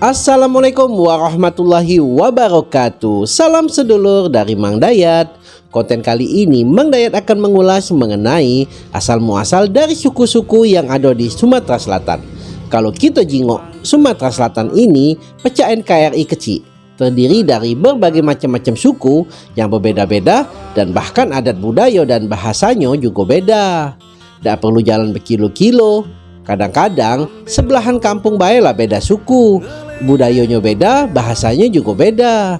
Assalamualaikum warahmatullahi wabarakatuh. Salam sedulur dari Mang Dayat. Konten kali ini Mang Dayat akan mengulas mengenai asal muasal dari suku-suku yang ada di Sumatera Selatan. Kalau kita jingok Sumatera Selatan ini pecah NKRI kecil Terdiri dari berbagai macam-macam suku yang berbeda-beda Dan bahkan adat budaya dan bahasanya juga beda. Tidak perlu jalan berkilo-kilo Kadang-kadang sebelahan kampung baiklah beda suku budayanya beda, bahasanya juga beda.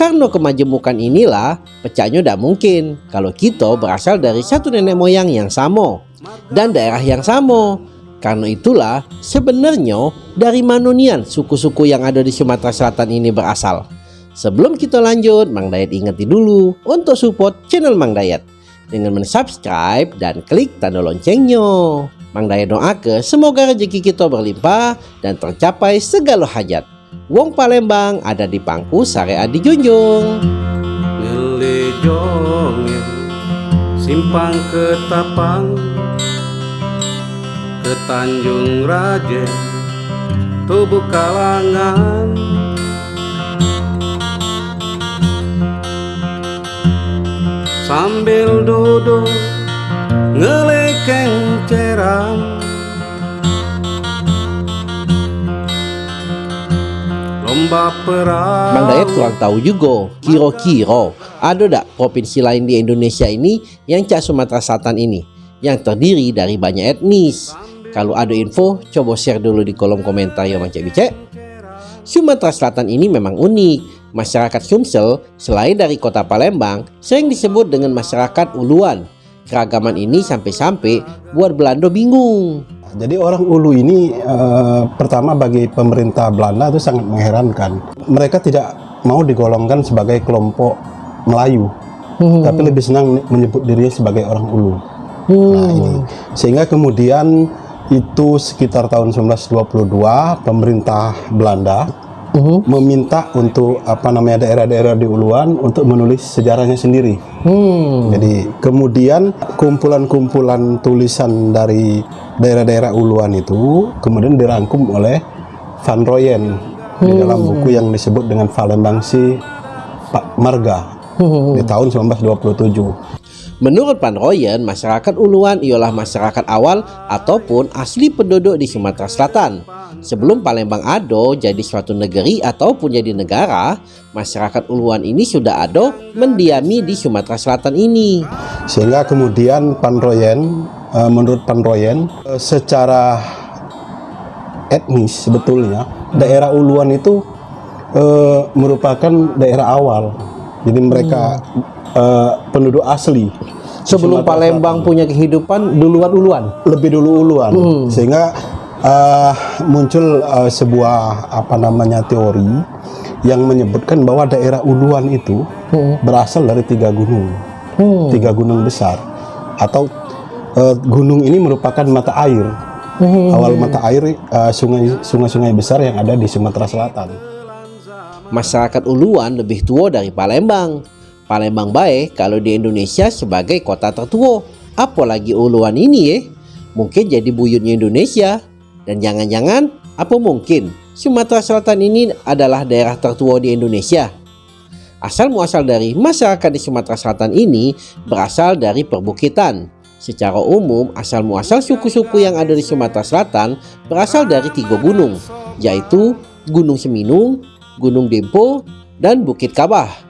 Karena kemajemukan inilah, pecahnya tidak mungkin kalau kita berasal dari satu nenek moyang yang sama dan daerah yang sama. Karena itulah sebenarnya dari Manunian suku-suku yang ada di Sumatera Selatan ini berasal. Sebelum kita lanjut, Mang Dayat ingeti dulu untuk support channel Mang Dayat dengan mensubscribe dan klik tanda loncengnya. Mang Daya doa ke semoga rezeki kita berlimpah dan tercapai segala hajat. Wong Palembang ada di pangku syariat dijunjung. Ngelejong simpang ketapang ke Tanjung Raja tubuh kalangan sambil duduk ngelekeng Mang Dayat kurang tahu juga kiro-kiro ada tak provinsi lain di Indonesia ini yang cak Sumatera Selatan ini yang terdiri dari banyak etnis? Kalau ada info coba share dulu di kolom komentar ya Mang Cek Bicek. Sumatera Selatan ini memang unik. Masyarakat Sumsel selain dari kota Palembang sering disebut dengan masyarakat Uluan. Keragaman ini sampai-sampai buat Belanda bingung. Jadi orang Ulu ini uh, pertama bagi pemerintah Belanda itu sangat mengherankan. Mereka tidak mau digolongkan sebagai kelompok Melayu, hmm. tapi lebih senang menyebut dirinya sebagai orang Ulu. Hmm. Nah ini sehingga kemudian itu sekitar tahun 1922 pemerintah Belanda uh-huh. meminta untuk apa namanya daerah-daerah di Uluan untuk menulis sejarahnya sendiri. Hmm. Jadi kemudian kumpulan-kumpulan tulisan dari daerah-daerah Uluan itu kemudian dirangkum oleh Van Royen hmm. di dalam buku yang disebut dengan Valembangsi Pak Marga hmm. di tahun 1927. Menurut Pan Royen, masyarakat Uluan ialah masyarakat awal ataupun asli penduduk di Sumatera Selatan. Sebelum Palembang Ado jadi suatu negeri ataupun jadi negara, masyarakat Uluan ini sudah ada mendiami di Sumatera Selatan ini. Sehingga kemudian Pan Royen, eh, menurut Pan Royen, eh, secara etnis sebetulnya daerah Uluan itu eh, merupakan daerah awal. Jadi mereka hmm uh, penduduk asli. Sebelum Palembang punya kehidupan duluan uluan. Lebih dulu uluan, hmm. sehingga uh, muncul uh, sebuah apa namanya teori yang menyebutkan bahwa daerah uluan itu hmm. berasal dari tiga gunung, hmm. tiga gunung besar, atau uh, gunung ini merupakan mata air, hmm. awal mata air sungai sungai-sungai besar yang ada di Sumatera Selatan. Masyarakat Uluan lebih tua dari Palembang Palembang baik kalau di Indonesia sebagai kota tertua. Apalagi uluan ini ya. Mungkin jadi buyutnya Indonesia. Dan jangan-jangan apa mungkin Sumatera Selatan ini adalah daerah tertua di Indonesia. Asal muasal dari masyarakat di Sumatera Selatan ini berasal dari perbukitan. Secara umum, asal muasal suku-suku yang ada di Sumatera Selatan berasal dari tiga gunung, yaitu Gunung Seminung, Gunung Dempo, dan Bukit Kabah.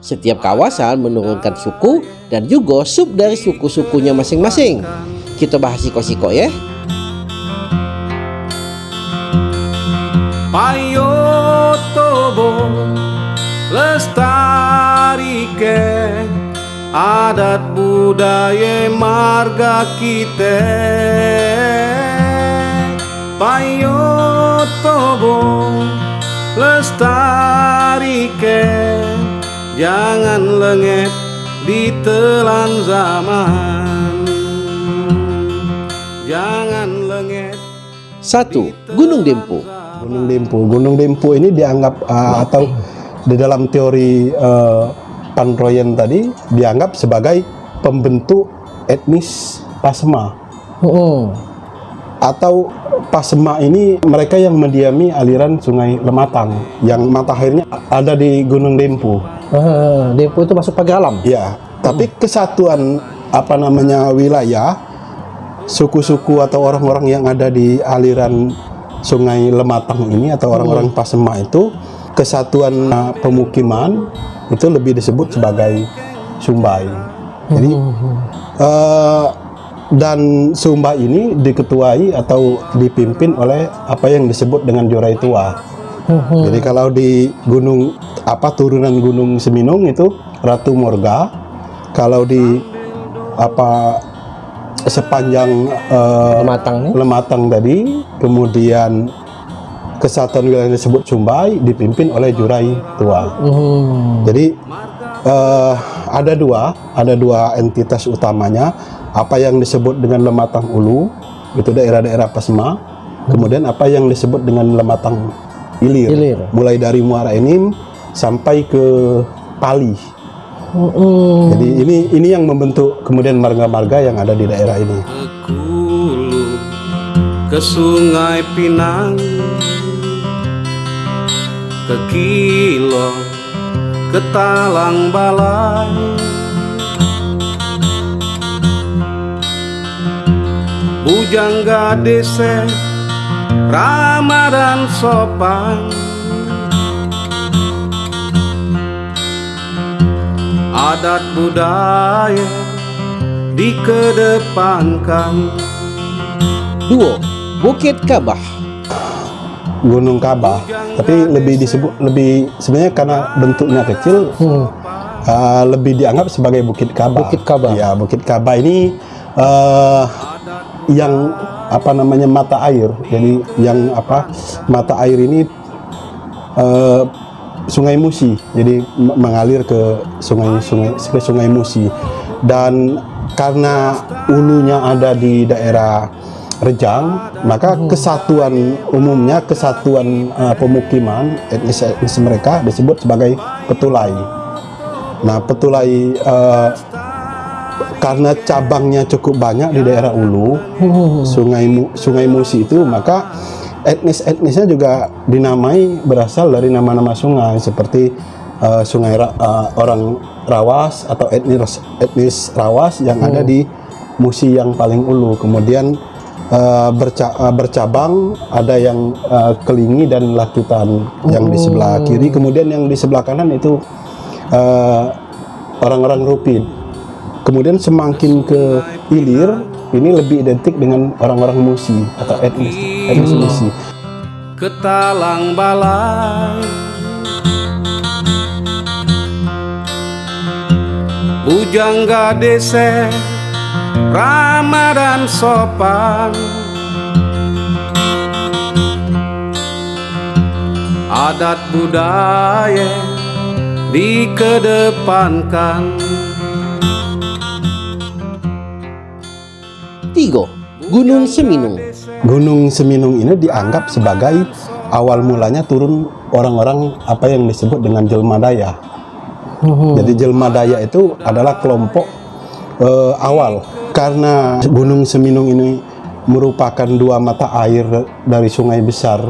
Setiap kawasan menurunkan suku dan juga sub dari suku-sukunya masing-masing. Kita bahas siko-siko ya. Payo tobo ke adat budaya marga kita. Payo tobo ke Jangan lengket telan zaman. Jangan lengket Satu, Gunung Dempo. Gunung Dempo. Gunung Dempo ini dianggap uh, atau di dalam teori uh, Panroyen tadi dianggap sebagai pembentuk etnis Pasma. Oh. atau Pasema ini mereka yang mendiami aliran Sungai Lematang yang mata airnya ada di Gunung Dempu. Ah, Depo itu masuk pagar alam. Ya, tapi kesatuan apa namanya wilayah suku-suku atau orang-orang yang ada di aliran Sungai Lematang ini atau orang-orang Pasema itu kesatuan uh, pemukiman itu lebih disebut sebagai Sumbai. Jadi eh, dan Sumba ini diketuai atau dipimpin oleh apa yang disebut dengan Jorai Tua. Jadi kalau di gunung apa turunan Gunung Seminung itu Ratu Morga, kalau di apa sepanjang eh, Lematang nih. Lematang tadi, kemudian kesatuan wilayah yang disebut Sumbai dipimpin oleh Jurai Tua. Hmm. Jadi eh, ada dua, ada dua entitas utamanya. Apa yang disebut dengan Lematang Ulu, itu daerah-daerah Pasma. Kemudian apa yang disebut dengan Lematang Ilir, Ilir. mulai dari Muara Enim sampai ke Pali. Hmm. Jadi ini ini yang membentuk kemudian marga-marga yang ada di daerah ini. Ke Sungai Pinang Ke Kilo Ke Talang Balai Bujangga Dese Ramadan Sopan Adat budaya dikedepankan Duo Bukit Kabah. Gunung Kabah, tapi lebih disebut lebih sebenarnya karena bentuknya kecil Hmm. uh, lebih dianggap sebagai Bukit Kabah. Bukit Kabah. Ya, Bukit Kabah ini uh, yang apa namanya mata air. Jadi yang apa mata air ini uh, Sungai Musi. Jadi mengalir ke sungai sungai ke Sungai Musi. Dan karena ulunya ada di daerah Rejang, maka kesatuan umumnya kesatuan uh, pemukiman etnis etnis mereka disebut sebagai Petulai. Nah, Petulai eh, karena cabangnya cukup banyak di daerah Ulu, Sungai Mu- Sungai Musi itu, maka etnis-etnisnya juga dinamai berasal dari nama-nama sungai seperti eh, Sungai Ra- eh, orang Rawas atau etnis etnis Rawas yang ada di Musi yang paling ulu. Kemudian eh, berca- eh, bercabang ada yang eh, Kelingi dan Lakitan yang di sebelah kiri, kemudian yang di sebelah kanan itu orang-orang Rupin. Kemudian semakin ke hilir, ini lebih identik dengan orang-orang Musi atau etnis Musi. ke Talang Balai Bujangga Dese Ramadan Sopan Adat budaya dikedepankan Tigo Gunung Seminung. Gunung Seminung ini dianggap sebagai awal mulanya turun orang-orang apa yang disebut dengan jelma daya. Jadi jelma daya itu adalah kelompok eh, awal karena Gunung Seminung ini merupakan dua mata air dari sungai besar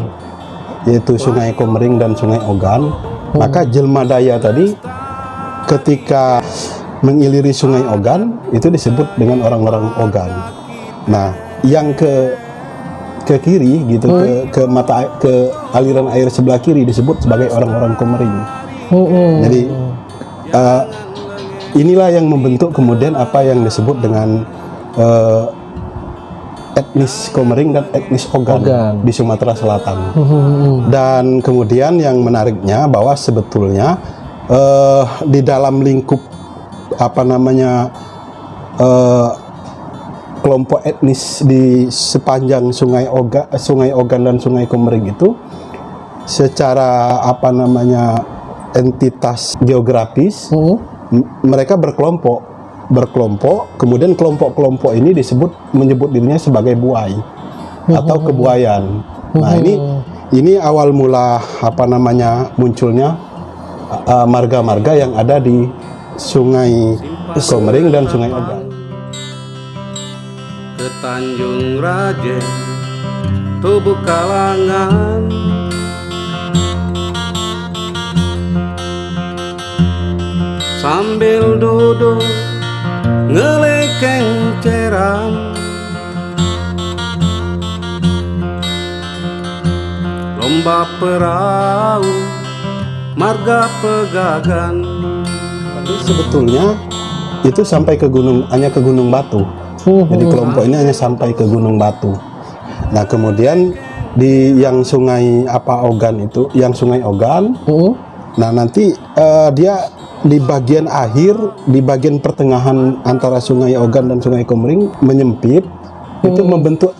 yaitu Sungai Komering dan Sungai Ogan. Maka jelma daya tadi ketika mengiliri Sungai Ogan itu disebut dengan orang-orang Ogan. Nah, yang ke ke kiri gitu ke ke mata ke aliran air sebelah kiri disebut sebagai orang-orang Komering. Jadi eh, inilah yang membentuk kemudian apa yang disebut dengan eh, etnis Komering dan etnis Ogan, Ogan. di Sumatera Selatan. Dan kemudian yang menariknya bahwa sebetulnya eh, di dalam lingkup apa namanya eh, kelompok etnis di sepanjang Sungai Oga, Sungai Ogan dan Sungai Komering itu secara apa namanya entitas geografis Hmm. mereka berkelompok berkelompok kemudian kelompok-kelompok ini disebut menyebut dirinya sebagai buai atau kebuayan nah ini ini awal mula apa namanya munculnya uh, marga-marga yang ada di Sungai Komering dan Sungai Ogan Tanjung Raja tubuh kalangan. Sambil duduk ngelekeng ceram Lomba perahu marga pegagan. Tapi sebetulnya itu sampai ke gunung hanya ke Gunung Batu. Jadi kelompok ini hanya sampai ke Gunung Batu. Nah kemudian di yang Sungai apa Ogan itu, yang Sungai Ogan. Hmm. Nah nanti eh, dia di bagian akhir, di bagian pertengahan antara Sungai Ogan dan Sungai Komering menyempit, itu membentuk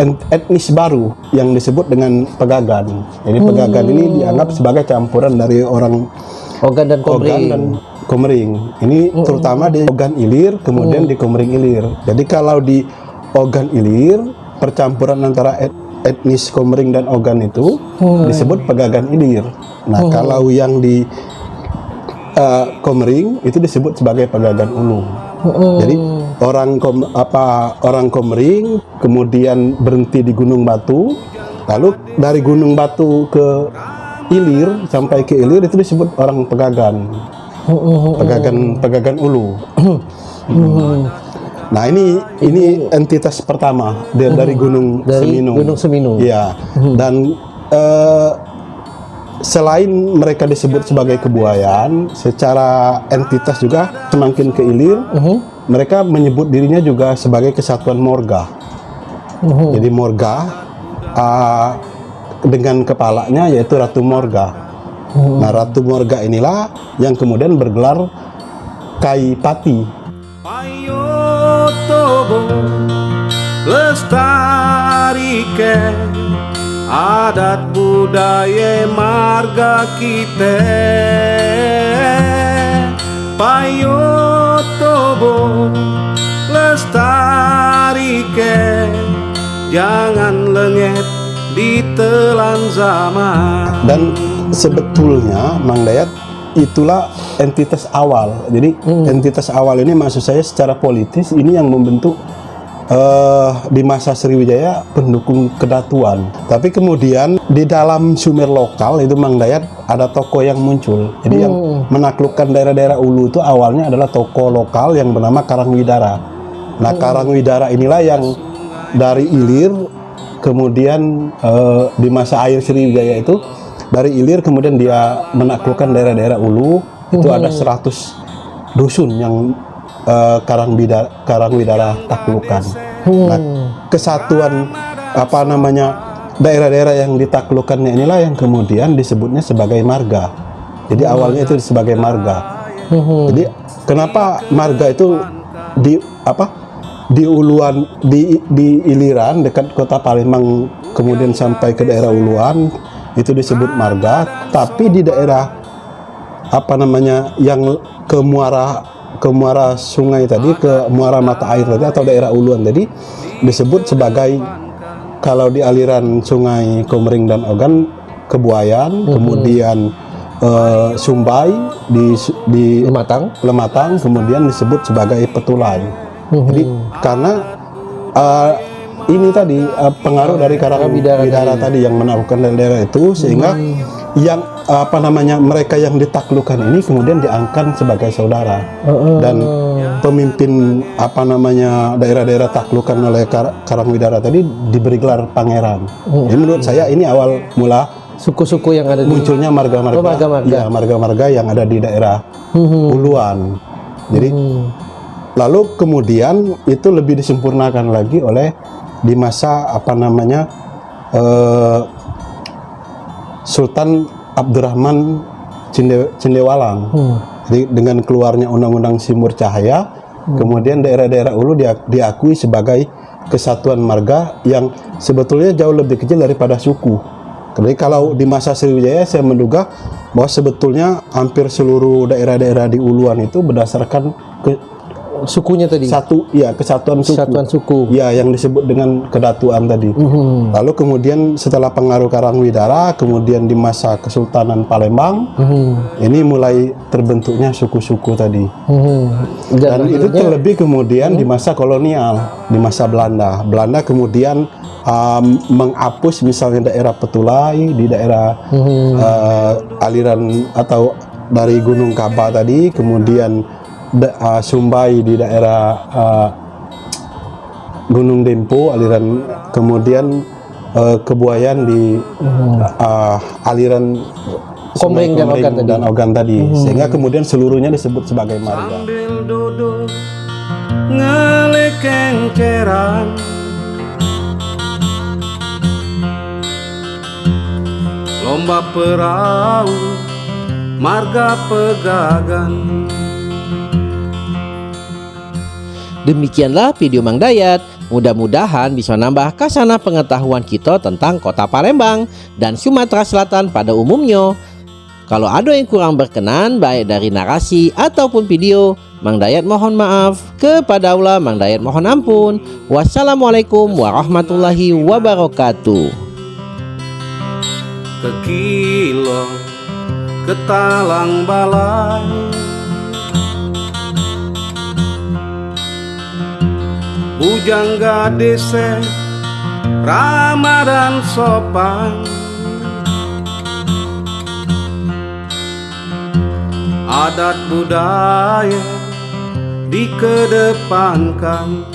en- etnis baru yang disebut dengan Pegagan. Jadi Pegagan ini dianggap sebagai campuran dari orang Ogan dan Ogan Komering. dan Komering. Ini terutama di Ogan Ilir, kemudian di Komering Ilir. Jadi kalau di Ogan Ilir, percampuran antara et- etnis Komering dan Ogan itu disebut Pegagan Ilir. Nah, kalau yang di eh, Komering itu disebut sebagai Pegagan Ulu. Jadi orang kom, apa orang Komering kemudian berhenti di Gunung Batu, lalu dari Gunung Batu ke Ilir sampai ke Ilir itu disebut orang Pegagan. Pegagan Pegagan Ulu. Nah ini ini entitas pertama dari, dari Gunung Dari Seminung. Gunung Seminung. Iya. Dan eh, selain mereka disebut sebagai kebuayan, secara entitas juga semakin ke ilir, mereka menyebut dirinya juga sebagai kesatuan Morga. Jadi Morga ah, dengan kepalanya yaitu Ratu Morga. Mhm. Nah Ratu Morga inilah yang kemudian bergelar Kai Pati. Payo tobo lestarikan adat budaya marga kita Payo tobo lestarikan jangan lengket ditelan zaman Dan sebetulnya Mang Dayat itulah entitas awal. Jadi entitas awal ini maksud saya secara politis ini yang membentuk eh, di masa Sriwijaya pendukung kedatuan. Tapi kemudian di dalam Sumer lokal itu Mang Dayat ada tokoh yang muncul. Jadi yang menaklukkan daerah-daerah Ulu itu awalnya adalah tokoh lokal yang bernama Karangwidara. Nah Karangwidara inilah yang dari Ilir kemudian eh, di masa air Sriwijaya itu dari Ilir kemudian dia menaklukkan daerah-daerah Ulu itu ada 100 dusun yang eh, Karangwidara, Karangwidara taklukkan. Nah, kesatuan apa namanya daerah-daerah yang ditaklukkannya inilah yang kemudian disebutnya sebagai marga. Jadi awalnya itu sebagai marga. Jadi kenapa marga itu di apa di Uluan di di Iliran dekat kota Palembang kemudian sampai ke daerah Uluan itu disebut marga tapi di daerah apa namanya yang ke muara ke muara sungai tadi ke muara mata air tadi atau daerah Uluan tadi disebut sebagai kalau di aliran sungai Komering dan Ogan Kebuayan kemudian eh, Sumbai di di Lematang. Lematang kemudian disebut sebagai Petulai. Jadi karena eh, ini tadi eh, pengaruh dari karang Karangwidara bidara tadi yang menaklukkan daerah itu sehingga yang apa namanya mereka yang ditaklukkan ini kemudian diangkat sebagai saudara dan pemimpin apa namanya daerah-daerah taklukan oleh Kar Karangwidara tadi diberi gelar pangeran. Jadi menurut saya ini awal mula Suku-suku yang ada di munculnya marga-marga Oh, ya marga-marga yang ada di daerah Mhm. Uluan. Jadi Hmm. Lalu kemudian itu lebih disempurnakan lagi oleh di masa apa namanya eh, Sultan Abdurrahman Cinde, Cindewalang. Hmm. Jadi dengan keluarnya Undang-Undang Simur Cahaya, kemudian daerah-daerah Ulu dia- diakui sebagai kesatuan marga yang sebetulnya jauh lebih kecil daripada suku. Jadi kalau di masa Sriwijaya saya menduga bahwa sebetulnya hampir seluruh daerah-daerah di Uluan itu berdasarkan ke Sukunya tadi. satu ya kesatuan suku. Kesatuan suku. Ya yang disebut dengan kedatuan tadi. Mhm. Lalu kemudian setelah pengaruh Karangwidara, kemudian di masa Kesultanan Palembang, Mhm. ini mulai terbentuknya suku-suku tadi. Mhm. Dan itu akhirnya- terlebih kemudian di masa kolonial, di masa Belanda. Belanda kemudian um, menghapus misalnya daerah Petulai di daerah uh, aliran atau dari Gunung Kaba tadi, kemudian da, uh, Sumbai di daerah uh, Gunung Dempo aliran, kemudian uh, Kebuayan di uh, aliran Komering dan Ogan tadi. dan Ogan tadi, sehingga kemudian seluruhnya disebut sebagai marga. Sambil duduk Lomba perahu marga pegagan Demikianlah video Mang Dayat. Mudah-mudahan bisa nambah kasana pengetahuan kita tentang kota Palembang dan Sumatera Selatan pada umumnya. Kalau ada yang kurang berkenan baik dari narasi ataupun video, Mang Dayat mohon maaf. Kepada Allah Mang Dayat mohon ampun. Wassalamualaikum warahmatullahi wabarakatuh. ke kilo ke talang balai Bujangga dese Ramadan sopan. Adat budaya dikedepankan